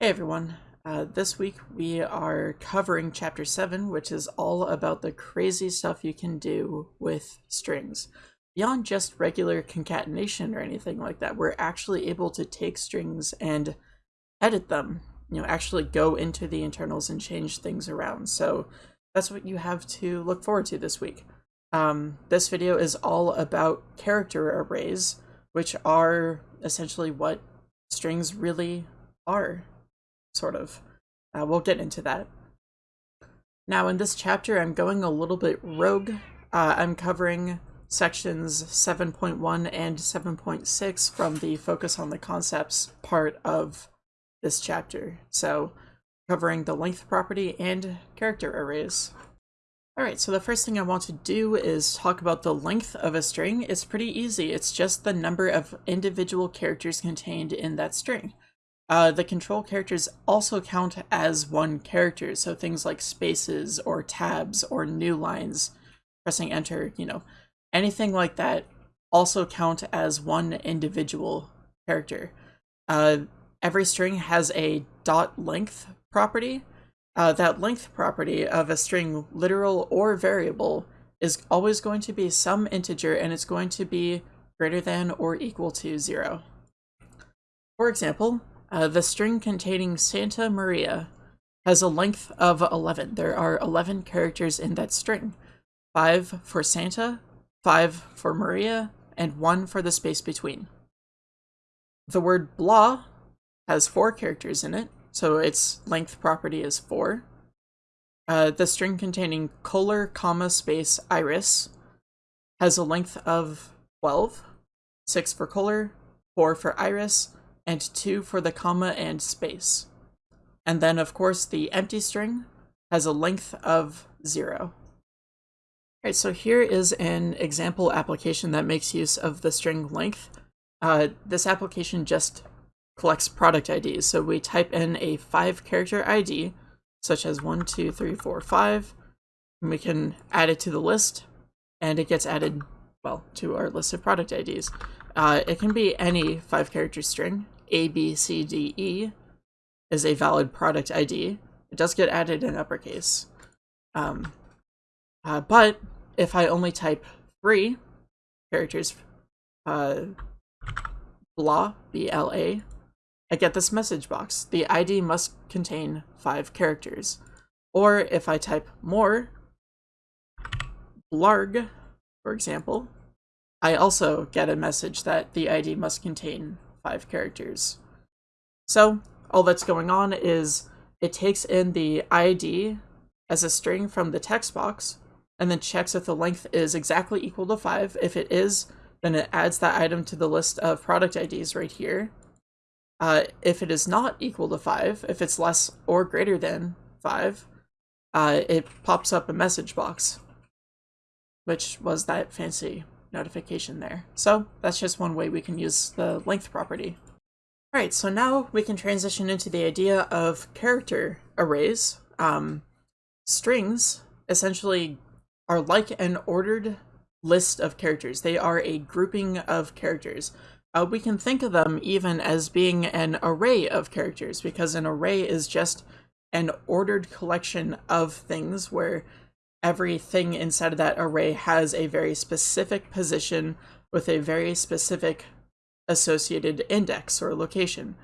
Hey everyone, uh, this week we are covering chapter 7, which is all about the crazy stuff you can do with strings. Beyond just regular concatenation or anything like that, we're actually able to take strings and edit them, you know, actually go into the internals and change things around. So that's what you have to look forward to this week. Um, this video is all about character arrays, which are essentially what strings really are, sort of. Uh, we'll get into that. Now, in this chapter, I'm going a little bit rogue. Uh, I'm covering sections 7.1 and 7.6 from the Focus on the Concepts part of this chapter. So, covering the length property and character arrays. Alright, so the first thing I want to do is talk about the length of a string. It's pretty easy. It's just the number of individual characters contained in that string. Uh, the control characters also count as one character, so things like spaces or tabs or new lines, pressing enter, you know, anything like that also count as one individual character. Uh, every string has a dot length property, uh, that length property of a string, literal or variable, is always going to be some integer and it's going to be greater than or equal to zero. For example, uh, the string containing Santa Maria has a length of 11. There are 11 characters in that string. 5 for Santa, 5 for Maria, and 1 for the space between. The word blah has 4 characters in it, so its length property is 4. Uh, the string containing color, comma, space, iris has a length of 12, 6 for color, 4 for iris, and 2 for the comma and space. And then, of course, the empty string has a length of 0. Alright, so here is an example application that makes use of the string length. Uh, this application just collects product IDs. So we type in a five character ID, such as one, two, three, four, five, and we can add it to the list, and it gets added, well, to our list of product IDs. Uh, it can be any five character string. A, B, C, D, E is a valid product ID. It does get added in uppercase. Um, uh, but if I only type three characters, uh, blah, B-L-A, I get this message box. The ID must contain five characters. Or if I type more, blarg, for example, I also get a message that the ID must contain five characters. So all that's going on is it takes in the ID as a string from the text box and then checks if the length is exactly equal to 5. If it is, then it adds that item to the list of product IDs right here. Uh, if it is not equal to 5, if it's less or greater than 5, uh, it pops up a message box, which was that fancy notification there. So that's just one way we can use the length property. Alright, so now we can transition into the idea of character arrays. Um, strings essentially are like an ordered list of characters. They are a grouping of characters. Uh, we can think of them even as being an array of characters because an array is just an ordered collection of things where everything inside of that array has a very specific position with a very specific associated index or location.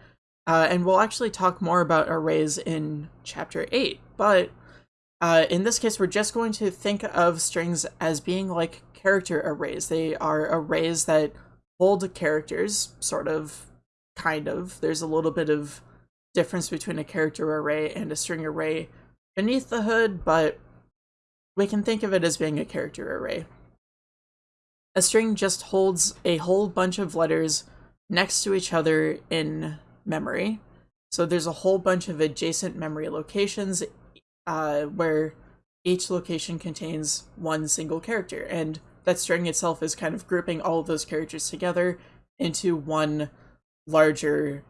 Uh, and we'll actually talk more about arrays in chapter 8, but uh, in this case, we're just going to think of strings as being like character arrays. They are arrays that hold characters, sort of, kind of. There's a little bit of difference between a character array and a string array beneath the hood, but we can think of it as being a character array. A string just holds a whole bunch of letters next to each other in memory. So there's a whole bunch of adjacent memory locations uh, where each location contains one single character, and that string itself is kind of grouping all of those characters together into one larger,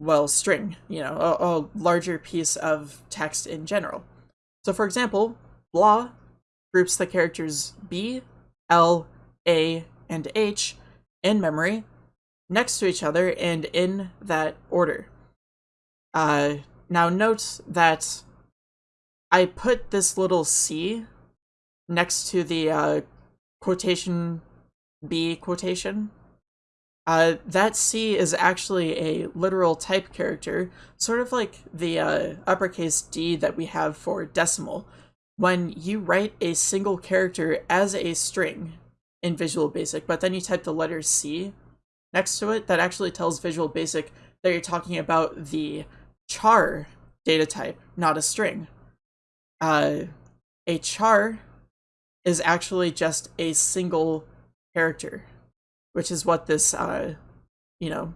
well, string, you know, a, a larger piece of text in general. So for example, blah groups the characters B, L, A, and H in memory next to each other and in that order. Uh, now note that I put this little C next to the uh, quotation B quotation. Uh, that C is actually a literal type character, sort of like the uh, uppercase D that we have for decimal. When you write a single character as a string in Visual Basic, but then you type the letter C next to it, that actually tells Visual Basic that you're talking about the char data type, not a string. Uh, a char is actually just a single character, which is what this, uh, you know,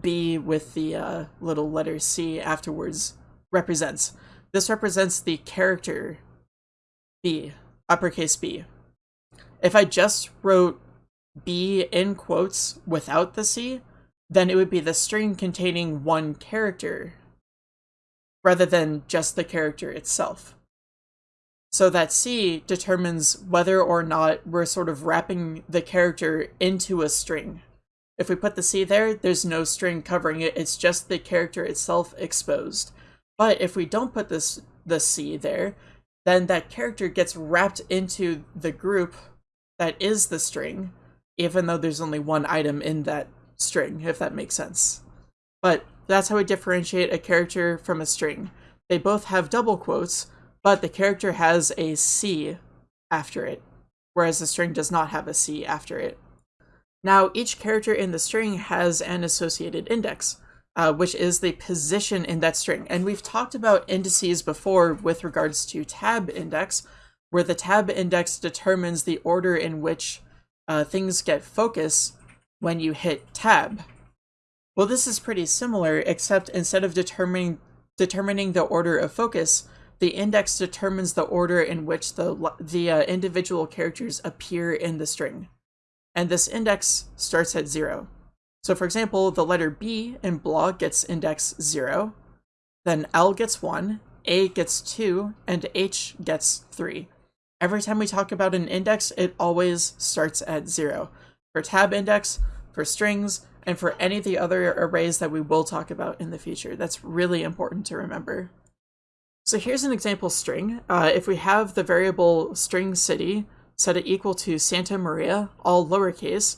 B with the uh, little letter C afterwards represents. This represents the character B, uppercase B. If I just wrote B in quotes without the C, then it would be the string containing one character rather than just the character itself. So that C determines whether or not we're sort of wrapping the character into a string. If we put the C there, there's no string covering it, it's just the character itself exposed. But if we don't put this the C there, then that character gets wrapped into the group that is the string, even though there's only one item in that string, if that makes sense. But that's how we differentiate a character from a string. They both have double quotes, but the character has a C after it, whereas the string does not have a C after it. Now, each character in the string has an associated index, uh, which is the position in that string. And we've talked about indices before with regards to tab index, where the tab index determines the order in which uh, things get focus when you hit tab. Well, this is pretty similar, except instead of determining determining the order of focus, the index determines the order in which the, the uh, individual characters appear in the string. And this index starts at 0. So for example, the letter B in blah gets index 0, then L gets 1, A gets 2, and H gets 3. Every time we talk about an index, it always starts at 0. For tab index, for strings, and for any of the other arrays that we will talk about in the future. That's really important to remember. So here's an example string. Uh, if we have the variable string city set it equal to Santa Maria, all lowercase,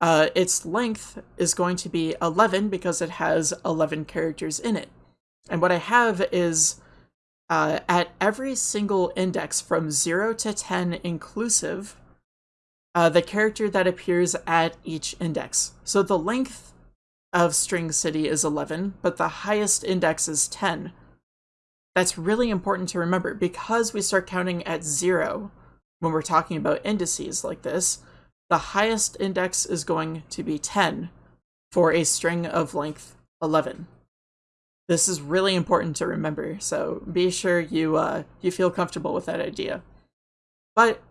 uh, its length is going to be 11 because it has 11 characters in it. And what I have is uh, at every single index from 0 to 10 inclusive, uh, the character that appears at each index. So the length of string city is 11, but the highest index is 10. That's really important to remember because we start counting at zero when we're talking about indices like this, the highest index is going to be 10 for a string of length 11. This is really important to remember, so be sure you uh, you feel comfortable with that idea. But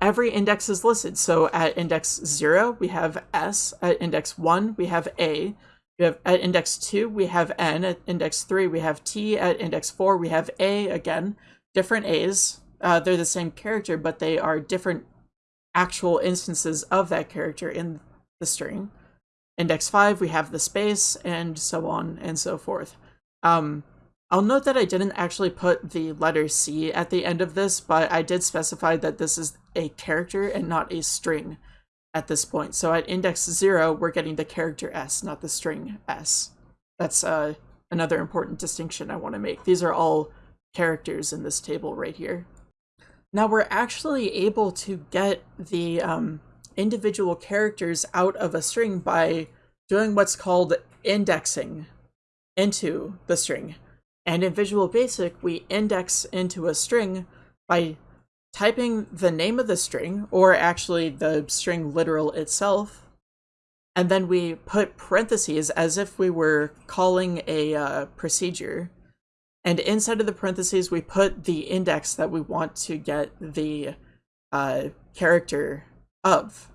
every index is listed, so at index 0 we have S, at index 1 we have A, we have at index 2, we have N. At index 3, we have T. At index 4, we have A again. Different A's. Uh, they're the same character, but they are different actual instances of that character in the string. Index 5, we have the space, and so on and so forth. Um, I'll note that I didn't actually put the letter C at the end of this, but I did specify that this is a character and not a string at this point. So at index 0, we're getting the character s, not the string s. That's uh, another important distinction I want to make. These are all characters in this table right here. Now we're actually able to get the um, individual characters out of a string by doing what's called indexing into the string. And in Visual Basic, we index into a string by typing the name of the string, or actually the string literal itself, and then we put parentheses as if we were calling a uh, procedure. And inside of the parentheses, we put the index that we want to get the uh, character of.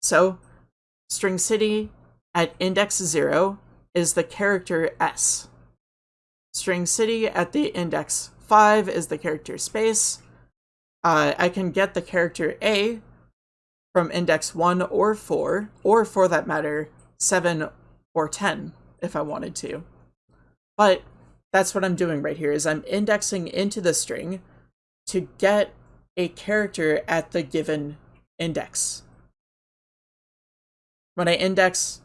So, string city at index 0 is the character s. String city at the index 5 is the character space, uh, I can get the character A from index 1 or 4, or for that matter, 7 or 10 if I wanted to. But that's what I'm doing right here is I'm indexing into the string to get a character at the given index. When I index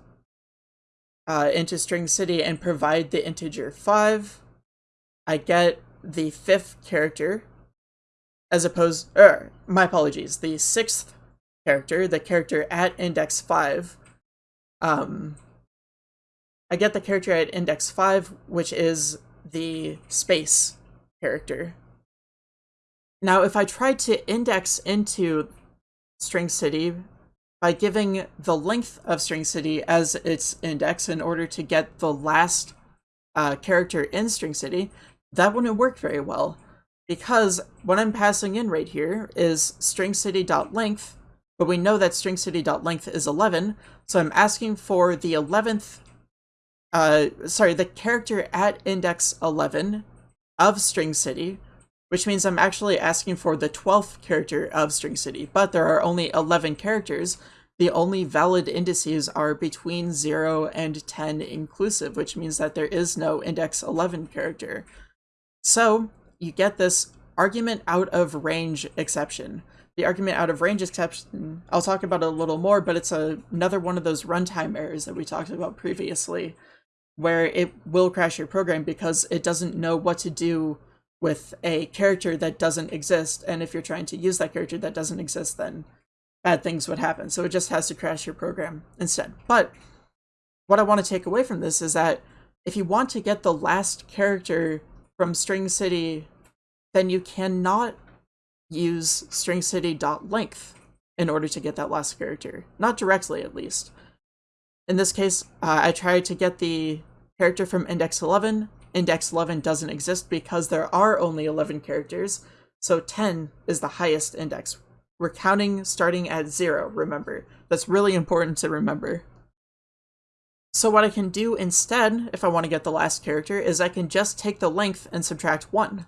uh, into string city and provide the integer 5, I get the fifth character as opposed, er, my apologies, the sixth character, the character at index 5, um, I get the character at index 5, which is the space character. Now, if I try to index into string city by giving the length of string city as its index in order to get the last uh, character in string city, that wouldn't work very well because what I'm passing in right here is string city.length, but we know that string city.length is 11, so I'm asking for the 11th, uh, sorry, the character at index 11 of string city, which means I'm actually asking for the 12th character of string city, but there are only 11 characters. The only valid indices are between 0 and 10 inclusive, which means that there is no index 11 character. So you get this argument out of range exception. The argument out of range exception, I'll talk about it a little more, but it's a, another one of those runtime errors that we talked about previously, where it will crash your program because it doesn't know what to do with a character that doesn't exist. And if you're trying to use that character that doesn't exist, then bad things would happen. So it just has to crash your program instead. But what I want to take away from this is that if you want to get the last character from string city, then you cannot use string city.length in order to get that last character. Not directly, at least. In this case, uh, I tried to get the character from index 11, index 11 doesn't exist because there are only 11 characters, so 10 is the highest index. We're counting starting at 0, remember. That's really important to remember. So what I can do instead, if I want to get the last character, is I can just take the length and subtract 1.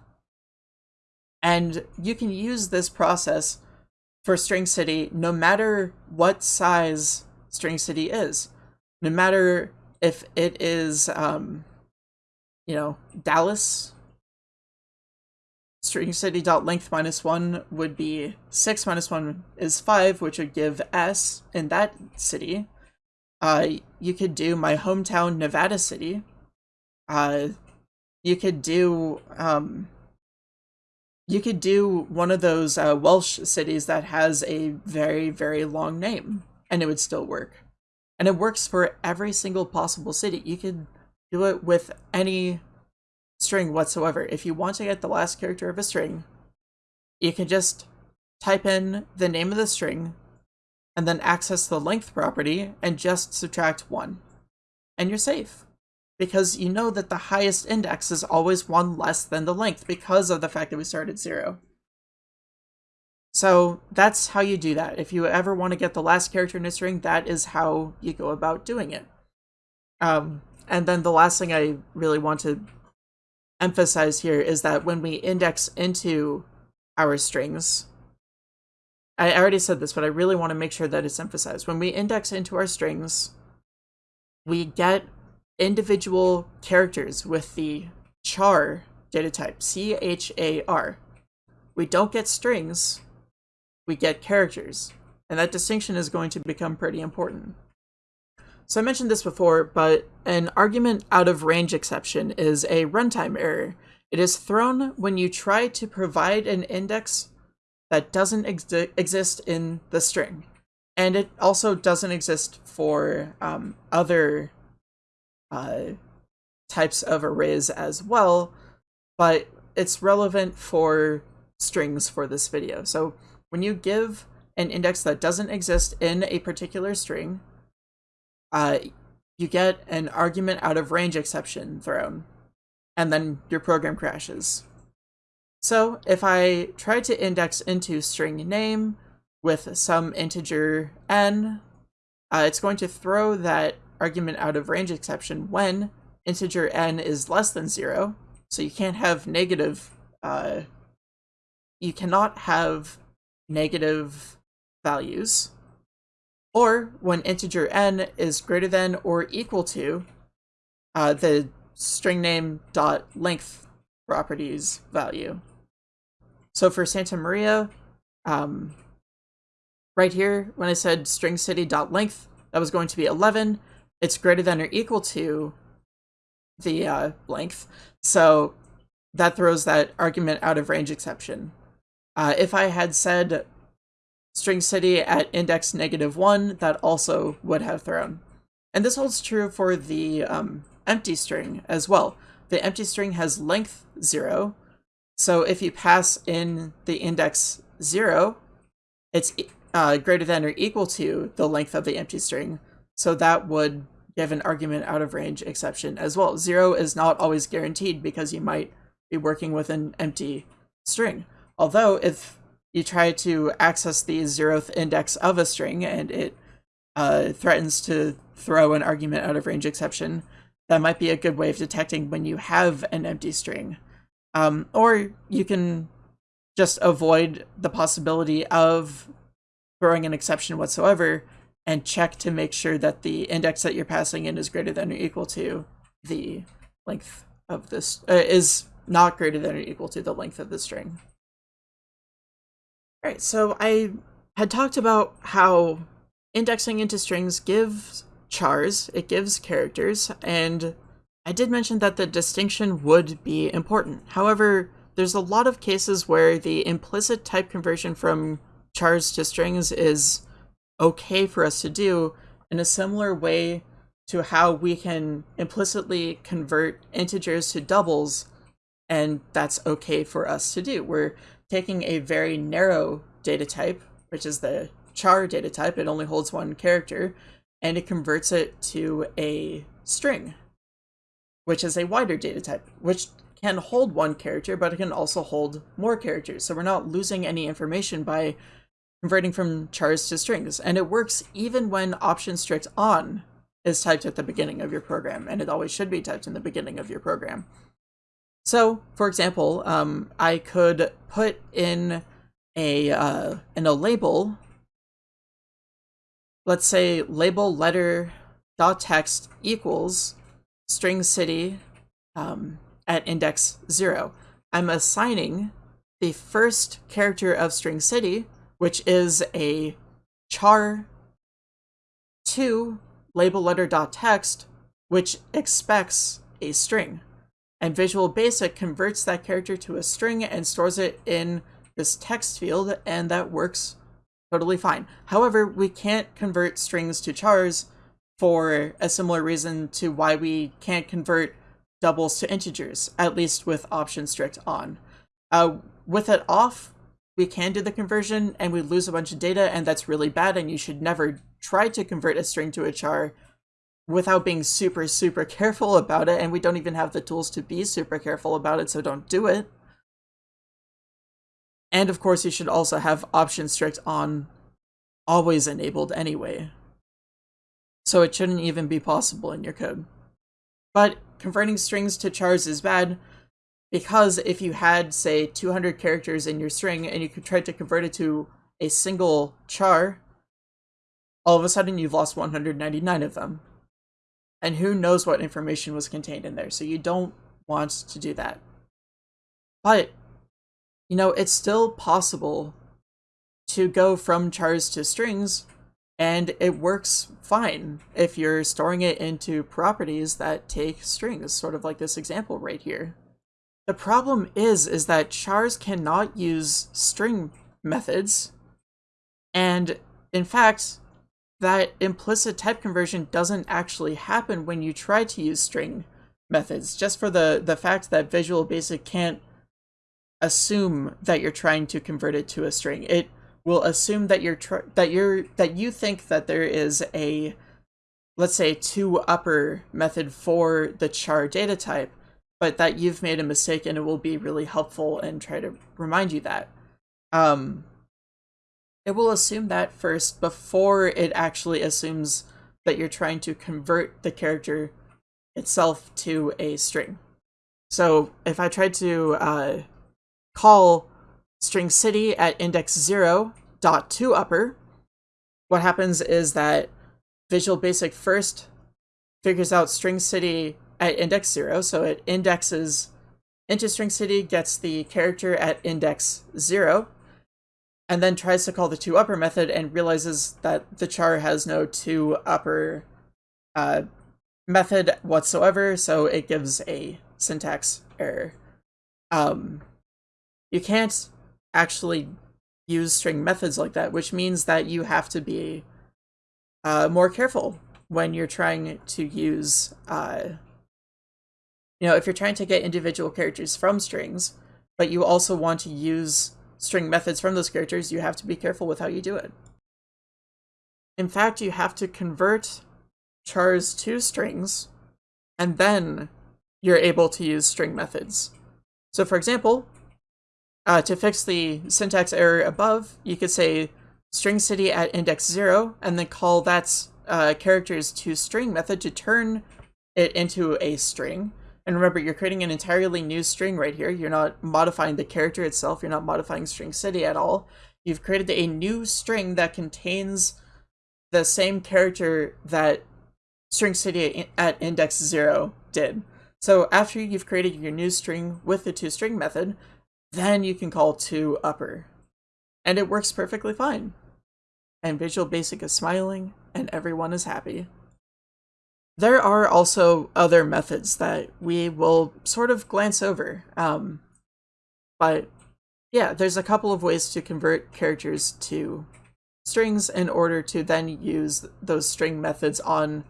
And you can use this process for String City no matter what size String City is. No matter if it is um, you know, Dallas string city dot length minus one would be six minus one is five, which would give S in that city. Uh, you could do my hometown Nevada city. Uh, you could do um, you could do one of those uh, Welsh cities that has a very very long name, and it would still work. And it works for every single possible city. You can do it with any string whatsoever. If you want to get the last character of a string, you can just type in the name of the string and then access the length property and just subtract 1. And you're safe. Because you know that the highest index is always 1 less than the length because of the fact that we started 0. So that's how you do that. If you ever want to get the last character in a string, that is how you go about doing it. Um, and then the last thing I really want to emphasize here is that when we index into our strings, I already said this, but I really want to make sure that it's emphasized. When we index into our strings, we get individual characters with the char data type, C-H-A-R. We don't get strings, we get characters. And that distinction is going to become pretty important. So I mentioned this before, but an argument out of range exception is a runtime error. It is thrown when you try to provide an index that doesn't ex exist in the string. And it also doesn't exist for um, other uh, types of arrays as well, but it's relevant for strings for this video. So when you give an index that doesn't exist in a particular string, uh, you get an argument out of range exception thrown, and then your program crashes. So if I try to index into string name with some integer n, uh, it's going to throw that argument out of range exception when integer n is less than zero. So you can't have negative, uh, you cannot have negative values or when integer n is greater than or equal to uh, the string name dot length properties value. So for Santa Maria, um, right here, when I said string city dot length, that was going to be 11. It's greater than or equal to the uh, length. So that throws that argument out of range exception. Uh, if I had said string city at index negative one, that also would have thrown. And this holds true for the um, empty string as well. The empty string has length zero. So if you pass in the index zero, it's uh, greater than or equal to the length of the empty string. So that would give an argument out of range exception as well. Zero is not always guaranteed because you might be working with an empty string. Although if you try to access the zeroth index of a string and it uh, threatens to throw an argument out of range exception, that might be a good way of detecting when you have an empty string. Um, or you can just avoid the possibility of throwing an exception whatsoever and check to make sure that the index that you're passing in is greater than or equal to the length of this, uh, is not greater than or equal to the length of the string. Alright, so I had talked about how indexing into strings gives chars, it gives characters, and I did mention that the distinction would be important. However, there's a lot of cases where the implicit type conversion from chars to strings is okay for us to do in a similar way to how we can implicitly convert integers to doubles and that's okay for us to do. We're taking a very narrow data type, which is the char data type, it only holds one character, and it converts it to a string, which is a wider data type, which can hold one character, but it can also hold more characters. So we're not losing any information by converting from chars to strings. And it works even when option strict on is typed at the beginning of your program, and it always should be typed in the beginning of your program. So, for example, um, I could put in a uh, in a label. Let's say label letter dot text equals string city um, at index zero. I'm assigning the first character of string city, which is a char to label letter dot text, which expects a string. And Visual Basic converts that character to a string and stores it in this text field, and that works totally fine. However, we can't convert strings to chars for a similar reason to why we can't convert doubles to integers, at least with option strict on. Uh, with it off, we can do the conversion and we lose a bunch of data, and that's really bad, and you should never try to convert a string to a char without being super, super careful about it, and we don't even have the tools to be super careful about it, so don't do it. And of course, you should also have option strict on always enabled anyway. So it shouldn't even be possible in your code. But converting strings to chars is bad because if you had, say, 200 characters in your string and you could try to convert it to a single char, all of a sudden you've lost 199 of them and who knows what information was contained in there. So you don't want to do that. But, you know, it's still possible to go from chars to strings, and it works fine if you're storing it into properties that take strings, sort of like this example right here. The problem is, is that chars cannot use string methods, and in fact, that implicit type conversion doesn't actually happen when you try to use string methods, just for the, the fact that Visual Basic can't assume that you're trying to convert it to a string. It will assume that you're that you're that you think that there is a let's say to upper method for the char data type, but that you've made a mistake and it will be really helpful and try to remind you that. Um, it will assume that first before it actually assumes that you're trying to convert the character itself to a string. So if I try to uh, call string city at index 0 dot upper, what happens is that Visual Basic first figures out string city at index zero, so it indexes into string city, gets the character at index zero, and then tries to call the to upper method and realizes that the char has no to upper uh, method whatsoever, so it gives a syntax error. Um, you can't actually use string methods like that, which means that you have to be uh, more careful when you're trying to use, uh, you know, if you're trying to get individual characters from strings, but you also want to use string methods from those characters, you have to be careful with how you do it. In fact, you have to convert chars to strings, and then you're able to use string methods. So for example, uh, to fix the syntax error above, you could say string city at index 0, and then call that uh, characters to string method to turn it into a string. And remember, you're creating an entirely new string right here. You're not modifying the character itself. You're not modifying string city at all. You've created a new string that contains the same character that string city at index 0 did. So after you've created your new string with the toString method, then you can call to upper. And it works perfectly fine. And Visual Basic is smiling, and everyone is happy. There are also other methods that we will sort of glance over. Um, but yeah, there's a couple of ways to convert characters to strings in order to then use those string methods on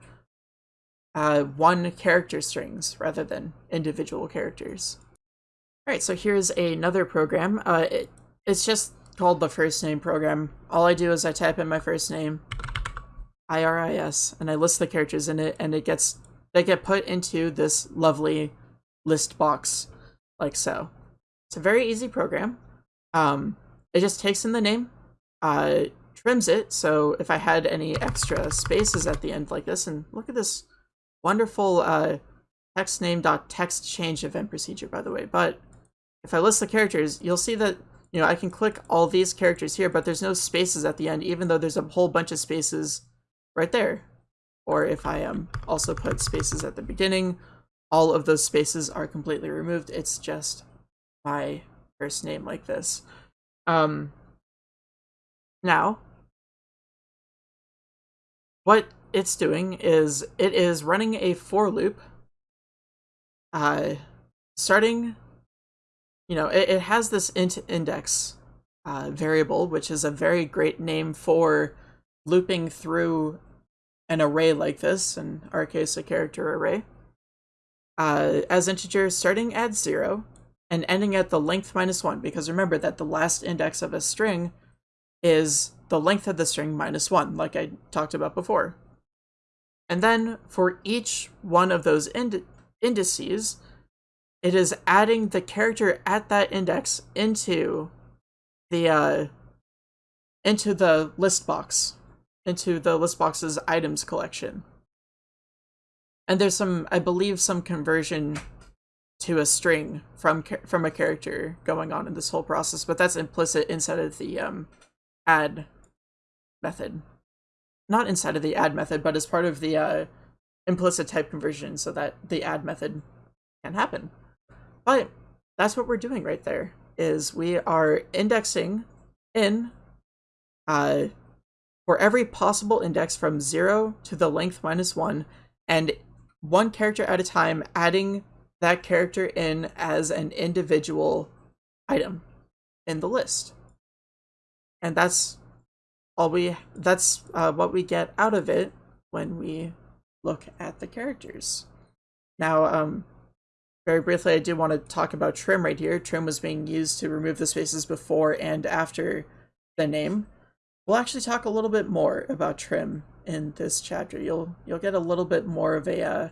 uh, one character strings rather than individual characters. All right, so here's another program. Uh, it, it's just called the first name program. All I do is I type in my first name, I-R-I-S, and I list the characters in it, and it gets they get put into this lovely list box, like so. It's a very easy program. Um, it just takes in the name, uh, trims it, so if I had any extra spaces at the end like this, and look at this wonderful uh, text name dot text change event procedure, by the way. But if I list the characters, you'll see that you know I can click all these characters here, but there's no spaces at the end, even though there's a whole bunch of spaces right there. Or if I um, also put spaces at the beginning, all of those spaces are completely removed. It's just my first name like this. Um, now, what it's doing is it is running a for loop uh, starting, you know, it, it has this int index uh, variable, which is a very great name for looping through an array like this, in our case, a character array, uh, as integers starting at zero and ending at the length minus one, because remember that the last index of a string is the length of the string minus one, like I talked about before. And then for each one of those ind indices, it is adding the character at that index into the uh, into the list box, into the list box's items collection. And there's some, I believe, some conversion to a string from from a character going on in this whole process, but that's implicit inside of the um, add method not inside of the add method, but as part of the uh, implicit type conversion so that the add method can happen. But that's what we're doing right there, is we are indexing in uh, for every possible index from 0 to the length minus 1, and one character at a time adding that character in as an individual item in the list. And that's all we that's uh, what we get out of it when we look at the characters. Now, um, very briefly, I do want to talk about trim right here. Trim was being used to remove the spaces before and after the name. We'll actually talk a little bit more about trim in this chapter. You'll you'll get a little bit more of a uh,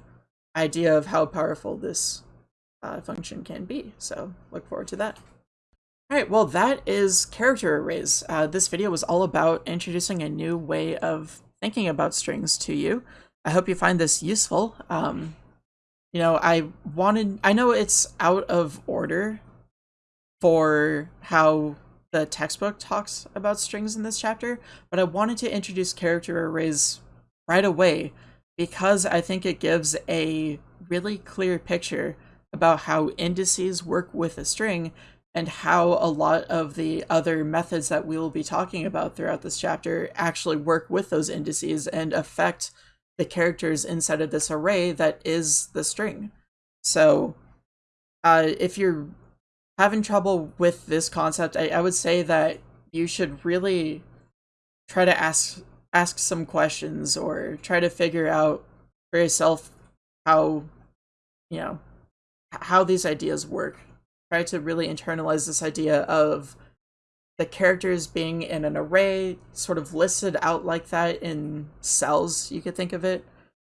idea of how powerful this uh, function can be. So look forward to that. Alright, well that is character arrays. Uh, this video was all about introducing a new way of thinking about strings to you. I hope you find this useful. Um, you know, I wanted, I know it's out of order for how the textbook talks about strings in this chapter, but I wanted to introduce character arrays right away because I think it gives a really clear picture about how indices work with a string and how a lot of the other methods that we will be talking about throughout this chapter actually work with those indices and affect the characters inside of this array that is the string. So uh, if you're having trouble with this concept, I, I would say that you should really try to ask ask some questions or try to figure out for yourself how you know how these ideas work. Try to really internalize this idea of the characters being in an array sort of listed out like that in cells you could think of it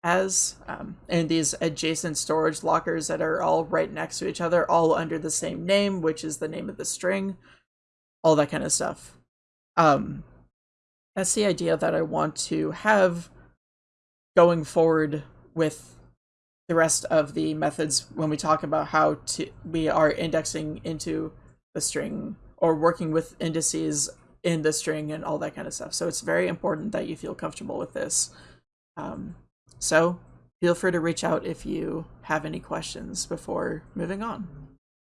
as um, and these adjacent storage lockers that are all right next to each other all under the same name which is the name of the string all that kind of stuff um, that's the idea that I want to have going forward with the rest of the methods when we talk about how to we are indexing into the string or working with indices in the string and all that kind of stuff. So it's very important that you feel comfortable with this. Um, so feel free to reach out if you have any questions before moving on.